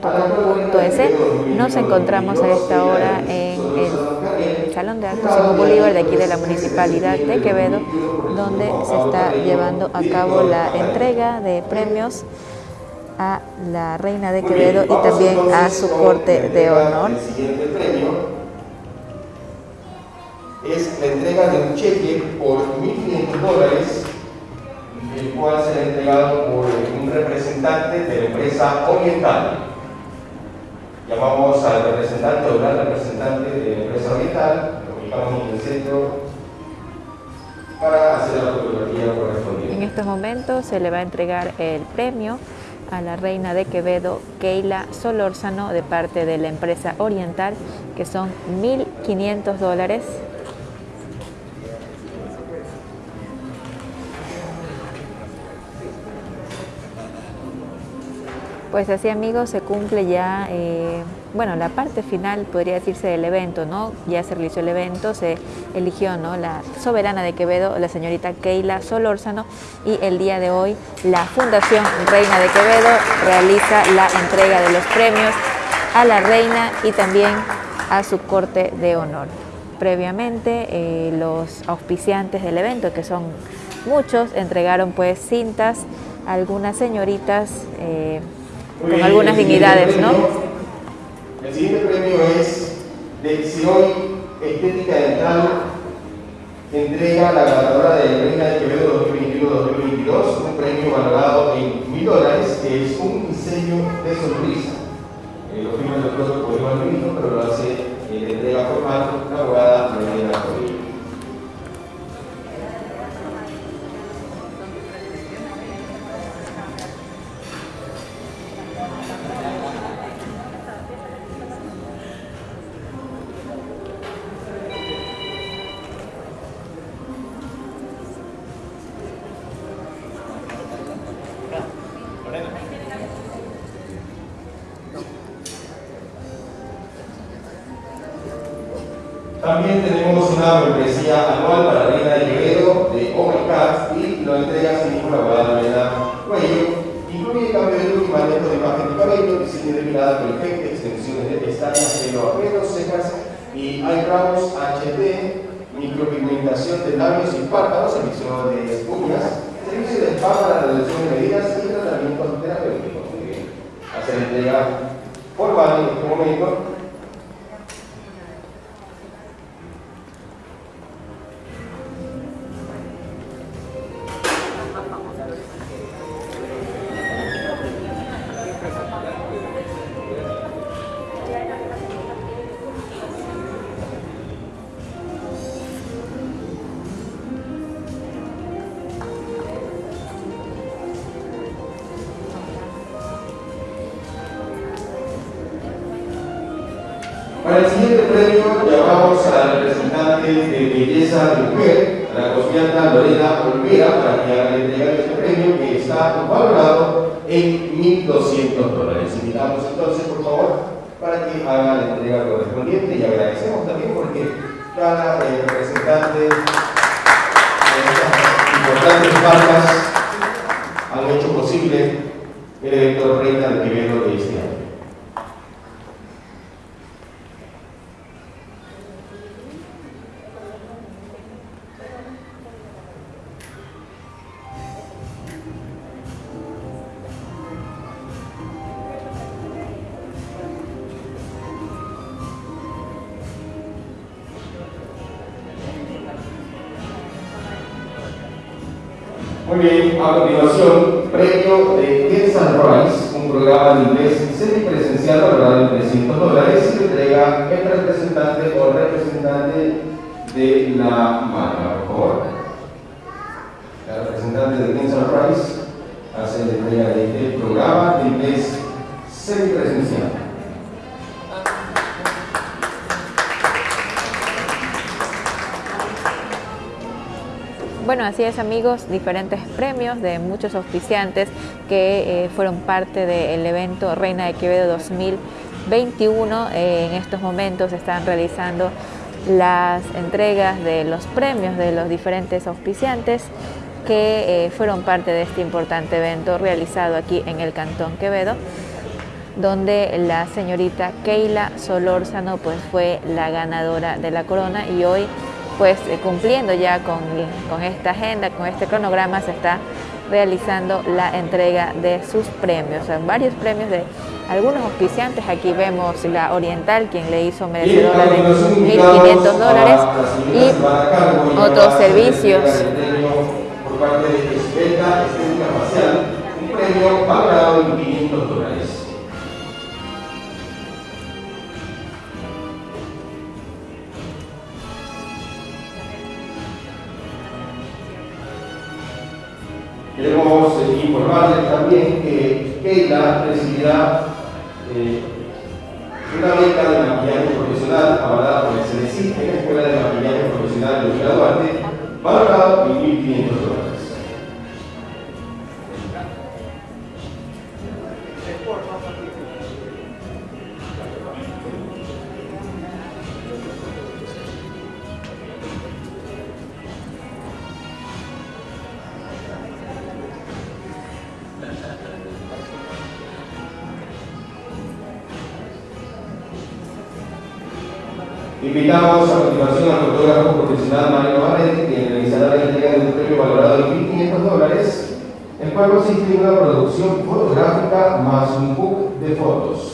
aldia.com.es? Nos encontramos a esta hora en el Salón de Actos Simón Bolívar de aquí de la Municipalidad de Quevedo, donde se está llevando a cabo la entrega de premios a la Reina de Quevedo y también a su corte de honor. El siguiente premio es la entrega de un cheque por 1.500 dólares el cual será entregado por un representante de la empresa Oriental. Llamamos al representante o la representante de la empresa Oriental, lo ubicamos en el centro para hacer la fotografía correspondiente. En estos momentos se le va a entregar el premio a la reina de Quevedo, Keila Solórzano, de parte de la empresa Oriental, que son 1.500 dólares Pues así amigos se cumple ya, eh, bueno, la parte final podría decirse del evento, ¿no? Ya se realizó el evento, se eligió, ¿no? La soberana de Quevedo, la señorita Keila Solórzano y el día de hoy la Fundación Reina de Quevedo realiza la entrega de los premios a la reina y también a su corte de honor. Previamente eh, los auspiciantes del evento, que son muchos, entregaron pues cintas a algunas señoritas eh, con algunas dignidades, ¿no? El siguiente premio es Decisión Estética Dental, entrega la ganadora de Reina de Quevedo 2021-2022, un premio valorado en mil dólares, que es un diseño de sonrisa. Eh, lo firma el doctor Bolívar pero lo hace eh, de entrega formal la abogada María También tenemos una membresía anual para la Reina de Quevedo de Overcast y lo entrega sin ninguna abogada Elena Cuello. Incluye cambio de look y manejo de imagen de cabello, diseño de mirada perfecta, extensiones de pestañas, pelo a pelo, cejas y eyebrows, HD, micropigmentación de labios y párpados, servicio de uñas, servicio de spa para reducción de medidas y tratamientos terapéuticos. Hacer entrega formal en este momento por favor, para que haga la entrega correspondiente y agradecemos también porque cada eh, representante de estas importantes marcas han hecho posible el evento Reina de Quevedo de este año. O representante de la marca, por favor. La representante de Kensan Rice hace la entrega de este programa de inglés semipresencial. Bueno, así es amigos, diferentes premios de muchos auspiciantes que eh, fueron parte del evento Reina de Quevedo 2021. Eh, en estos momentos están realizando las entregas de los premios de los diferentes auspiciantes que eh, fueron parte de este importante evento realizado aquí en el Cantón Quevedo, donde la señorita Keila Solórzano pues, fue la ganadora de la corona y hoy pues eh, cumpliendo ya con, con esta agenda, con este cronograma, se está realizando la entrega de sus premios, varios premios de algunos auspiciantes. Aquí vemos la Oriental, quien le hizo merecedora de 1.500 dólares y otros servicios. Por parte de un premio valorado en 500 dólares. Queremos informarles también que Keila recibirá eh, una beca de maquillaje profesional avalada por el CNC en la Escuela de Maquillaje Profesional de Duarte, valorado en 1.500 dólares. Invitamos a continuación al fotógrafo profesional Mario Barret, quien realizará la entrega de un premio valorado en 1.500 dólares, el cual consiste en una producción fotográfica más un book de fotos.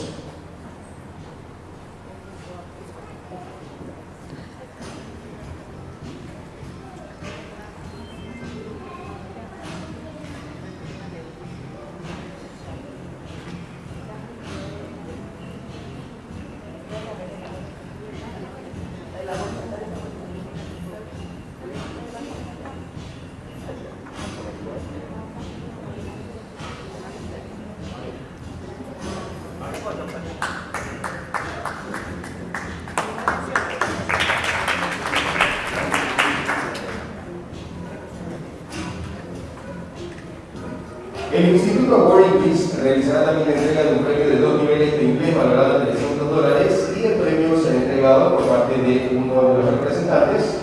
Realizará también la entrega de un premio de dos niveles de inglés valorado en 300 dólares y el premio será entregado por parte de uno de los representantes.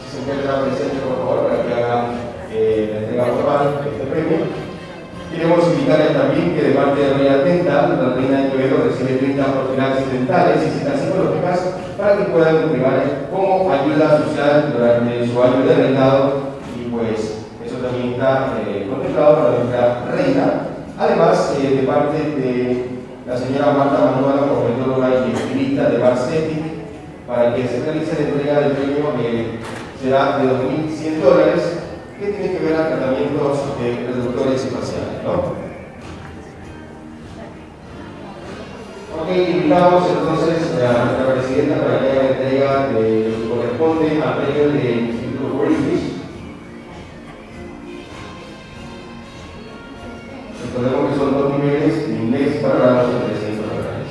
Si se encuentra presente, por favor, para que haga eh, la entrega formal de este premio. Queremos invitarles también que de parte de Reina Dental, la Reina de Quevedo recibe 30 profesionales dentales y citas psicológicas para que puedan entregar como ayuda social durante su año de reinado y pues también está eh, contemplado para nuestra reina. Además, eh, de parte de la señora Marta Manuela, profesora y estilista de Barcetti, para que se realice la entrega del premio eh, será de 2.100 dólares, que tiene que ver a tratamientos reductores y faciales. ¿no? Ok, invitamos entonces a nuestra presidenta para que haga la entrega lo que corresponde al premio del Instituto British Recordemos que son dos niveles inglés para los 300 dólares.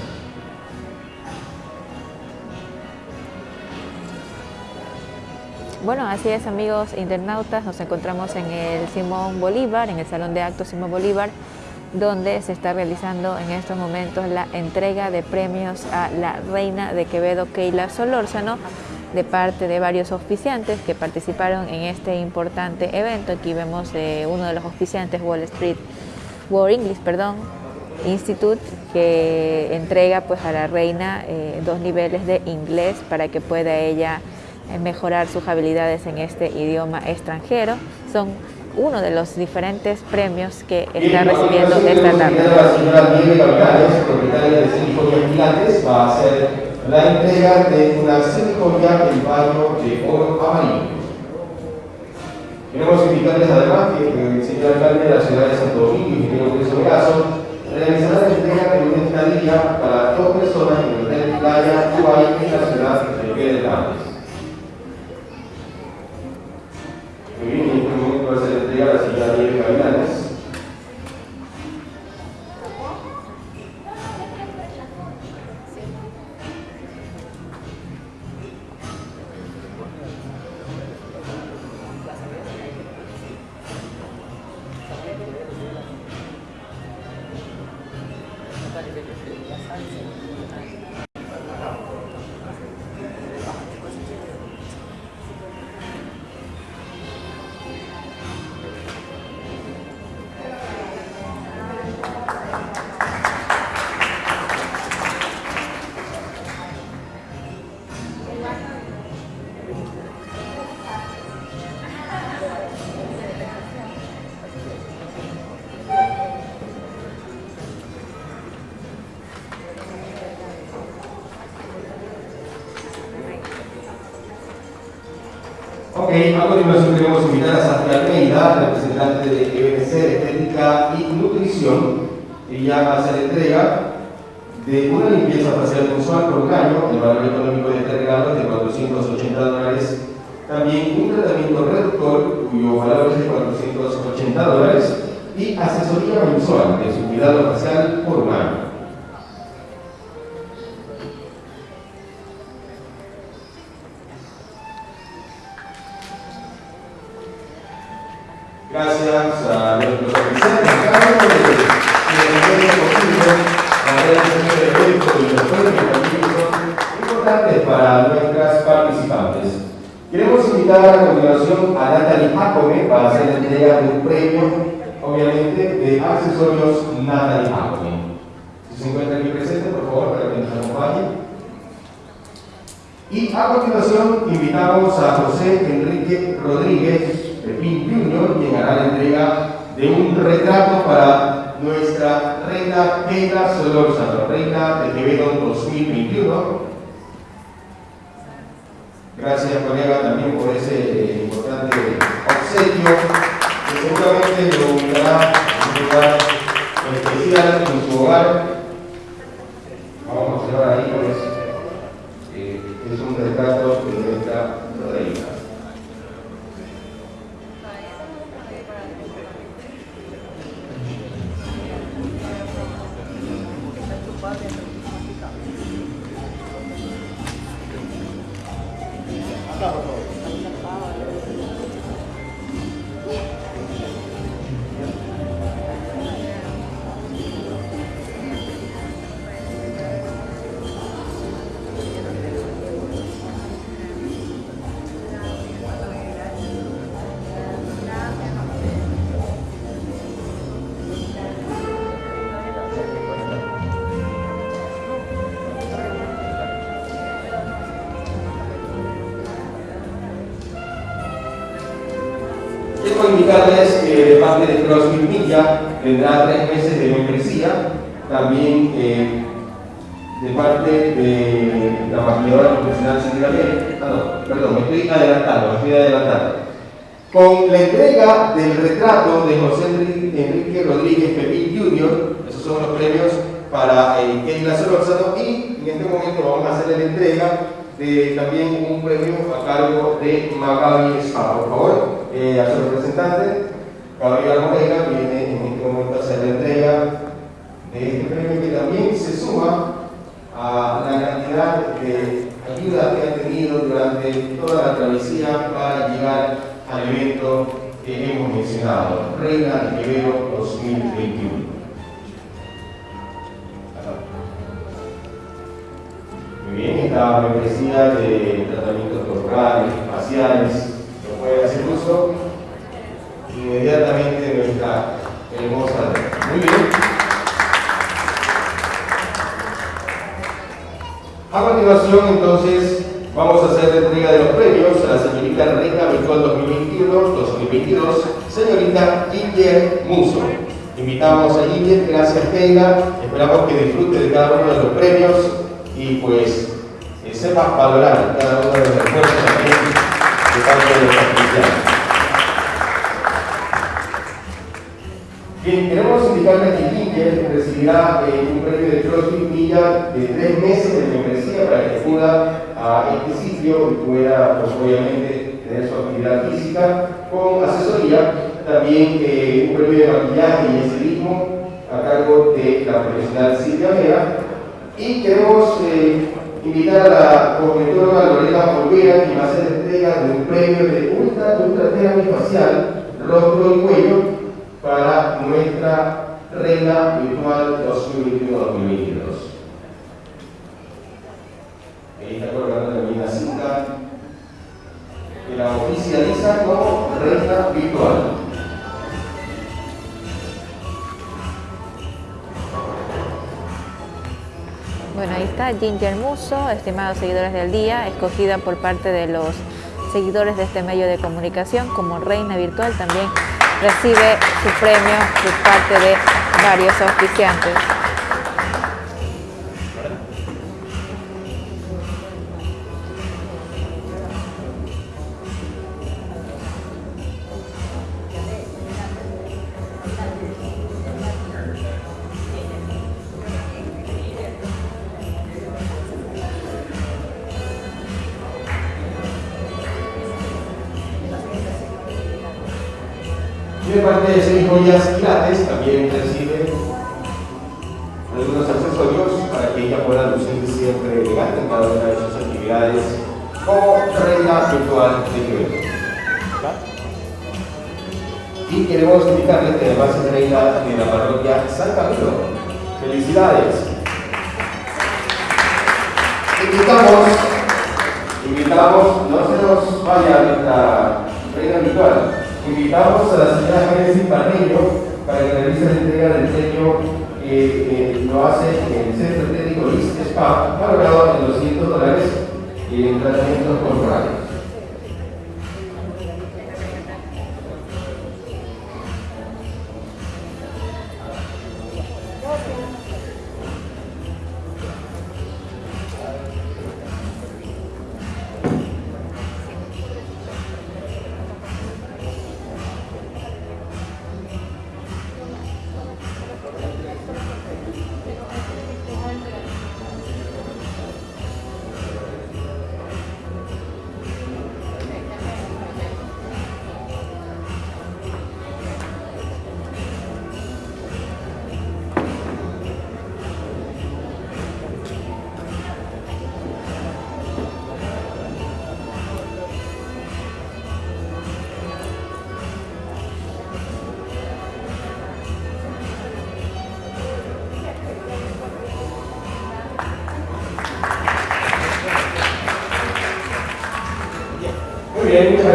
Bueno, así es amigos internautas, nos encontramos en el Simón Bolívar, en el Salón de Actos Simón Bolívar, donde se está realizando en estos momentos la entrega de premios a la reina de Quevedo, Keila Solórzano, de parte de varios auspiciantes que participaron en este importante evento. Aquí vemos uno de los auspiciantes, Wall Street World English, perdón, Institute, que entrega pues a la reina eh, dos niveles de inglés para que pueda ella eh, mejorar sus habilidades en este idioma extranjero. Son uno de los diferentes premios que está recibiendo esta tarde. La señora Diego propietaria de Sinfonía Pilates, va a hacer la entrega de una Sinfonía en baño de oro amarillo. Queremos invitarles además que el señor alcalde de la ciudad de Santo Domingo, ingeniero Cristo Brazo, realizará la entrega de una estadía para dos personas en el hotel Playa Uruguay en la ciudad de Pedernales. Muy continuación queremos invitar a Santi Almeida, representante de EBC Estética y Nutrición. Ella va a hacer entrega de una limpieza facial mensual por un año, el valor económico de este regalo es de 480 dólares. También un tratamiento reductor, cuyo valor es de 480 dólares. Y asesoría mensual de su cuidado facial por un año. Obviamente, de accesorios Natalie Jacome. Si se encuentra aquí presente, por favor, para que nos acompañe. Y a continuación invitamos a José Enrique Rodríguez, Pepín Junior, quien hará la entrega de un retrato para nuestra reina Keila Solórzano, reina de Quevedo 2021. Gracias, colega, también por ese eh, importante obsequio seguramente lo ubicará en especial en su hogar. CrossFit Media tendrá tres meses de membresía, también eh, de parte de la maquilladora profesional Silvia ah, no, perdón, me estoy adelantando, me estoy adelantando. Con la entrega del retrato de José Enrique Rodríguez Pepín Jr., esos son los premios para eh, Keila Solórzano y en este momento vamos a hacer la entrega de también un premio a cargo de Magabi Spa. Por favor, eh, a su representante, Gabriel Morena, viene en este momento a hacer la entrega de este premio que también se suma a la cantidad de ayuda que ha tenido durante toda la travesía para llegar al evento que hemos mencionado, Reina de Quevedo 2021. Muy bien, esta membresía de tratamientos corporales, faciales, lo puede hacer uso inmediatamente nuestra hermosa. Muy bien. A continuación, entonces, vamos a hacer la entrega de los premios a la señorita Reina Virtual 2022, señorita Ginger Muso. Invitamos a Ginger, gracias Keila, esperamos que disfrute de cada uno de los premios y pues eh, sepa valorar cada uno de los esfuerzos también de parte de los Bien, queremos indicarles que Ginger recibirá eh, un premio de CrossFit Milla de tres meses de membresía para que acuda a este sitio y pueda, pues, obviamente, tener su actividad física con asesoría. También eh, un premio de maquillaje y estilismo a cargo de la profesional Silvia Vera. Y queremos eh, invitar a la cosmetóloga Lorena Olvera, que va a hacer entrega de un premio de ultra, ultra facial, rostro y cuello para nuestra Reina Virtual 2021-2022. Ahí está colgando también la cinta que la oficializa como Reina Virtual. Bueno, ahí está Ginger Muso, estimados seguidores del día, escogida por parte de los seguidores de este medio de comunicación como reina virtual, también recibe su premio por parte de varios auspiciantes. De parte de seis joyas quilates también recibe algunos accesorios para que ella pueda lucir siempre elegante en cada una de sus actividades como reina virtual de Quevedo. Y queremos indicarles que además es reina de la parroquia San Camilo. ¡Felicidades! Invitamos, invitamos, no se nos vaya nuestra reina virtual, invitamos a la señora Génesis Parreño para que realice la entrega del premio que lo hace en el Centro Técnico LIS Spa, valorado en 200 dólares en tratamientos corporales.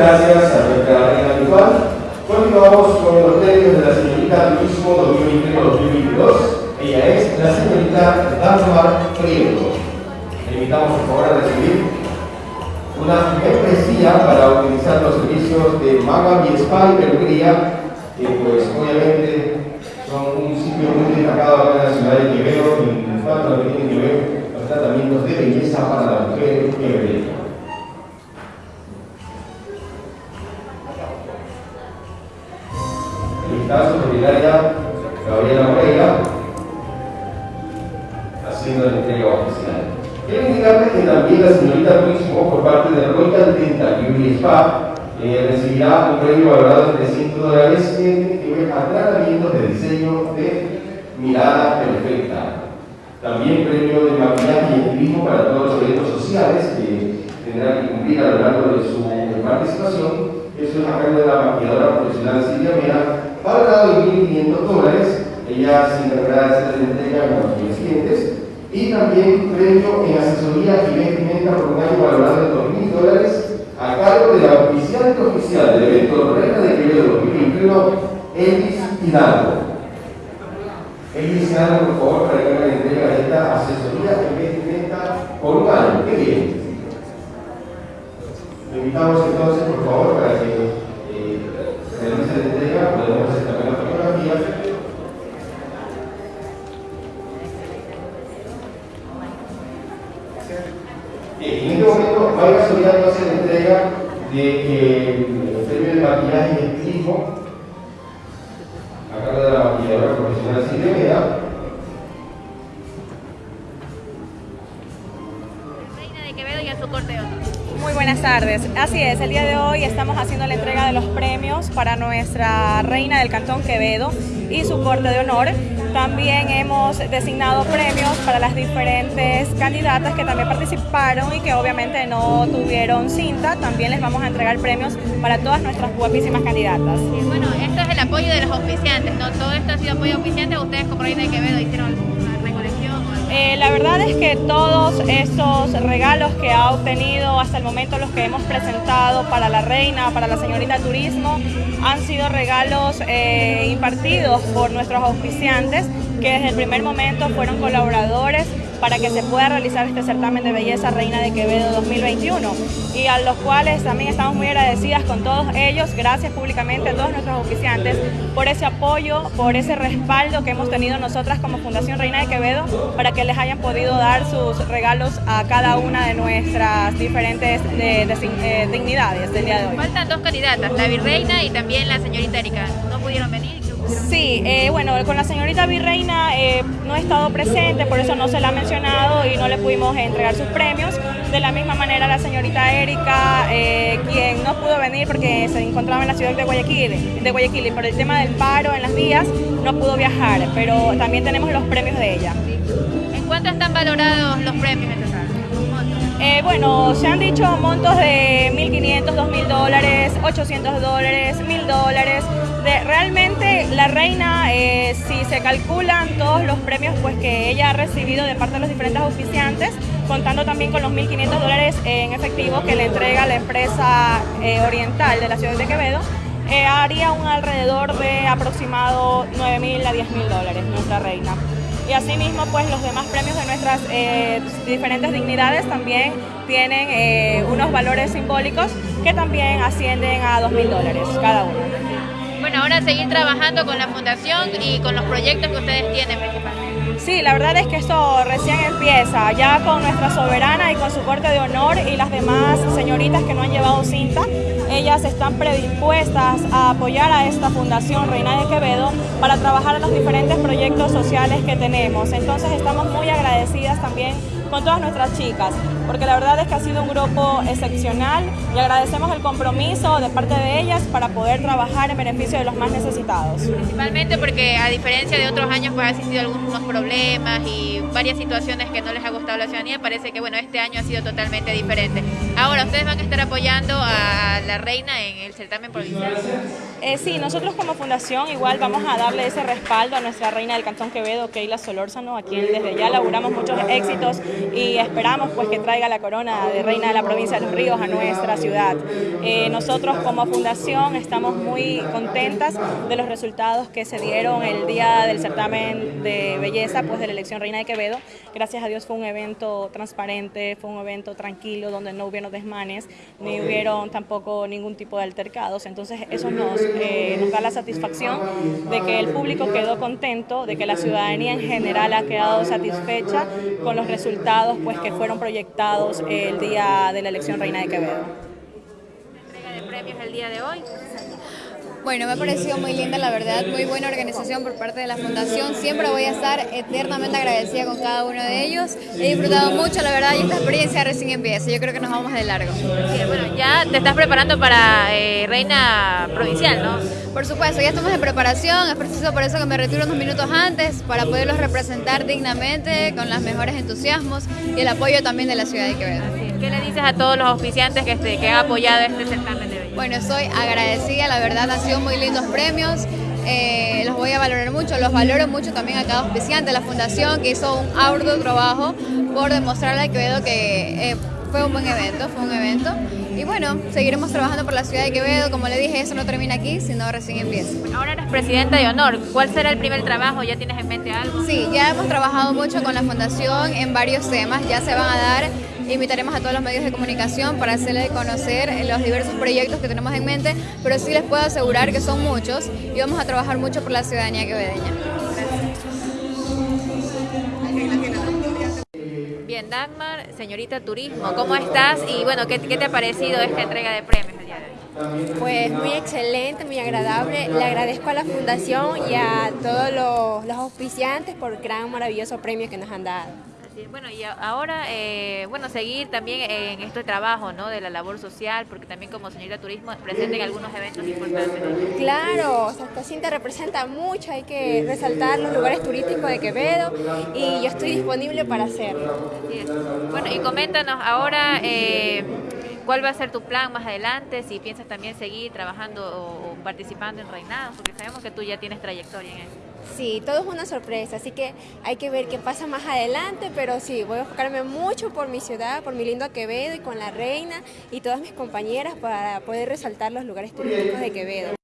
Gracias a nuestra reina habitual. Continuamos con los premios de la señorita Turismo 2021-2022. Ella es la señorita Dagmar Prieto. Le invitamos por favor a recibir una membresía para utilizar los servicios de Maga y Spa y que pues obviamente son un sitio muy destacado en la ciudad de Quevedo en cuanto a que tienen que ver los tratamientos de belleza para Gabriela Moreira, haciendo la entrega oficial. Quiero indicarles que también la señorita Turismo, por parte de Royal Dental Beauty Spa, eh, recibirá un premio valorado en 300 dólares que a tratamientos de diseño de mirada perfecta. También premio de maquillaje y estilismo para todos los eventos sociales que tendrán que cumplir a lo largo de su participación. Eso es a cargo de la maquilladora profesional Silvia Mera, valorado en 1.500 dólares. Ella se encargará de la entrega con los clientes. Y también premio en asesoría y vestimenta por un año valorado en 2.000 dólares a cargo de la oficiante oficial del evento Reina de Quevedo 2021, Elis Hidalgo. Elis Hidalgo, por favor, para que entrega de esta asesoría y vestimenta por un año. ¡Qué bien! Le invitamos entonces, Así es, el día de hoy estamos haciendo la entrega de los premios para nuestra reina del Cantón Quevedo y su corte de honor. También hemos designado premios para las diferentes candidatas que también participaron y que obviamente no tuvieron cinta. También les vamos a entregar premios para todas nuestras guapísimas candidatas. bueno, esto es el apoyo de los oficiantes, ¿no? Todo esto ha sido apoyo oficiante. Ustedes como Reina de Quevedo hicieron eh, la verdad es que todos esos regalos que ha obtenido hasta el momento los que hemos presentado para la reina, para la señorita Turismo, han sido regalos eh, impartidos por nuestros auspiciantes que desde el primer momento fueron colaboradores para que se pueda realizar este certamen de belleza Reina de Quevedo 2021 y a los cuales también estamos muy agradecidas con todos ellos, gracias públicamente a todos nuestros oficiantes por ese apoyo, por ese respaldo que hemos tenido nosotras como Fundación Reina de Quevedo para que les hayan podido dar sus regalos a cada una de nuestras diferentes eh, dignidades del día de hoy. Faltan dos candidatas, la virreina y también la señorita Erika. ¿No pudieron venir? Sí, eh, bueno, con la señorita Virreina eh, no he estado presente, por eso no se la ha mencionado y no le pudimos entregar sus premios, De la misma manera la señorita Erika, eh, quien no pudo venir porque se encontraba en la ciudad de Guayaquil, de Guayaquil y por el tema del paro en las vías no pudo viajar, pero también tenemos los premios de ella. ¿En cuánto están valorados los premios en total? Eh, bueno, se han dicho montos de 1.500, 2.000 dólares, 800 dólares, 1.000 dólares. Realmente la reina, eh, si se calculan todos los premios pues, que ella ha recibido de parte de los diferentes oficiantes, contando también con los 1.500 dólares en efectivo que le entrega la empresa eh, oriental de la ciudad de Quevedo, haría un alrededor de aproximado 9.000 a 10.000 dólares nuestra reina y asimismo pues los demás premios de nuestras eh, diferentes dignidades también tienen eh, unos valores simbólicos que también ascienden a dos mil dólares cada uno. Bueno, ahora seguir trabajando con la fundación y con los proyectos que ustedes tienen principalmente. Sí, la verdad es que esto recién empieza, ya con nuestra soberana y con su corte de honor y las demás señoritas que no han llevado cinta, ellas están predispuestas a apoyar a esta Fundación Reina de Quevedo para trabajar en los diferentes proyectos sociales que tenemos. Entonces estamos muy agradecidas también con todas nuestras chicas, porque la verdad es que ha sido un grupo excepcional y agradecemos el compromiso de parte de ellas para poder trabajar en beneficio de los más necesitados. Principalmente porque a diferencia de otros años pues ha existido algunos problemas y varias situaciones que no les ha gustado a la ciudadanía, parece que bueno, este año ha sido totalmente diferente. Ahora, ¿ustedes van a estar apoyando a la reina en el certamen provincial? Eh, sí, nosotros como fundación igual vamos a darle ese respaldo a nuestra reina del Cantón Quevedo, Keila Solórzano, a quien desde ya laburamos muchos éxitos y esperamos pues que traiga la corona de reina de la provincia de Los Ríos a nuestra ciudad. Eh, nosotros como fundación estamos muy contentas de los resultados que se dieron el día del certamen de belleza pues de la elección reina de Quevedo. Gracias a Dios fue un evento transparente, fue un evento tranquilo donde no hubieron desmanes, ni hubieron tampoco ningún tipo de altercados. Entonces eso nos, eh, nos da la satisfacción de que el público quedó contento, de que la ciudadanía en general ha quedado satisfecha con los resultados pues, que fueron proyectados el día de la elección Reina de Quevedo. ¿Entrega de premios el día de hoy? Bueno, me ha parecido muy linda, la verdad, muy buena organización por parte de la Fundación. Siempre voy a estar eternamente agradecida con cada uno de ellos. He disfrutado mucho, la verdad, y esta experiencia recién empieza. Yo creo que nos vamos de largo. bueno, ya te estás preparando para eh, Reina Provincial, ¿no? Por supuesto, ya estamos en preparación. Es preciso por eso que me retiro unos minutos antes para poderlos representar dignamente, con los mejores entusiasmos y el apoyo también de la ciudad de Quevedo. ¿Qué le dices a todos los oficiantes que, este, que han apoyado este certamen de hoy? Bueno, soy agradecida, la verdad han sido muy lindos premios. Eh, los voy a valorar mucho, los valoro mucho también a cada oficiante, la fundación que hizo un arduo trabajo por demostrarle a Quevedo que eh, fue un buen evento, fue un evento. Y bueno, seguiremos trabajando por la ciudad de Quevedo, como le dije, eso no termina aquí, sino recién empieza. Ahora eres presidenta de honor, ¿cuál será el primer trabajo? ¿Ya tienes en mente algo? Sí, ya hemos trabajado mucho con la fundación en varios temas, ya se van a dar Invitaremos a todos los medios de comunicación para hacerles conocer los diversos proyectos que tenemos en mente, pero sí les puedo asegurar que son muchos y vamos a trabajar mucho por la ciudadanía quevedeña. Bien, Dagmar, señorita Turismo, ¿cómo estás? Y bueno, ¿qué, te ha parecido esta entrega de premios el día de hoy? Pues muy excelente, muy agradable. Le agradezco a la Fundación y a todos los, los auspiciantes por el gran maravilloso premio que nos han dado. Bueno, y ahora, eh, bueno, seguir también en este trabajo, ¿no? De la labor social, porque también como señorita turismo presenten algunos eventos importantes. Claro, o esta cinta representa mucho, hay que resaltar los lugares turísticos de Quevedo y yo estoy disponible para hacerlo. Bueno, y coméntanos ahora... Eh, ¿Cuál va a ser tu plan más adelante? Si piensas también seguir trabajando o, participando en reinados, porque sabemos que tú ya tienes trayectoria en eso. Sí, todo es una sorpresa, así que hay que ver qué pasa más adelante, pero sí, voy a enfocarme mucho por mi ciudad, por mi lindo Quevedo y con la reina y todas mis compañeras para poder resaltar los lugares turísticos de Quevedo.